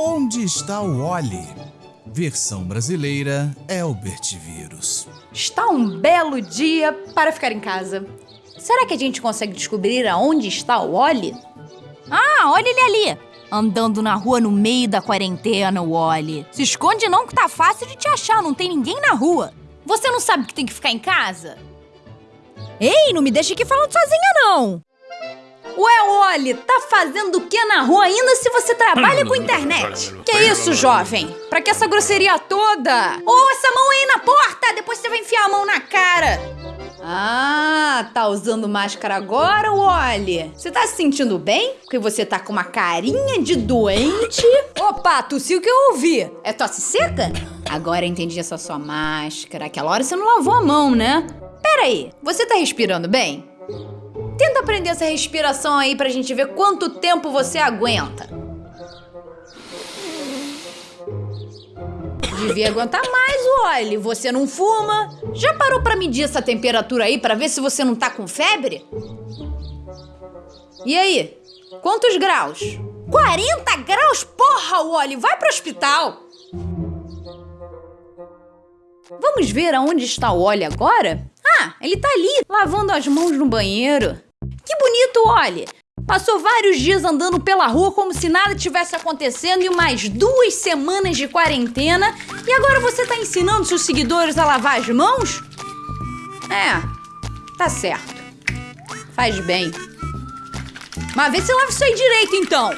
Onde está o Oli? Versão brasileira Elbert Vírus. Está um belo dia para ficar em casa. Será que a gente consegue descobrir aonde está o Oli? Ah, olha ele ali! Andando na rua no meio da quarentena, o Oli. Se esconde não que tá fácil de te achar, não tem ninguém na rua. Você não sabe que tem que ficar em casa? Ei, não me deixe aqui falando sozinha, não! Ué, Oli, tá fazendo o que na rua ainda se você trabalha com internet? Que isso, jovem? Pra que essa grosseria toda? Ô, oh, essa mão aí na porta! Depois você vai enfiar a mão na cara! Ah, tá usando máscara agora, Wally? Você tá se sentindo bem? Porque você tá com uma carinha de doente. Opa, tossiu que eu ouvi. É tosse seca? Agora entendi essa sua máscara. Aquela hora você não lavou a mão, né? Pera aí, você tá respirando bem? Tenta aprender essa respiração aí pra gente ver quanto tempo você aguenta. Devia aguentar mais, olhe. Você não fuma? Já parou pra medir essa temperatura aí pra ver se você não tá com febre? E aí? Quantos graus? 40 graus? Porra, Wally, vai pro hospital! Vamos ver aonde está o Wally agora? Ah, ele tá ali, lavando as mãos no banheiro. Olhe! Passou vários dias andando pela rua como se nada tivesse acontecendo e mais duas semanas de quarentena e agora você tá ensinando seus seguidores a lavar as mãos? É, tá certo. Faz bem. Mas vê se lava isso aí direito então.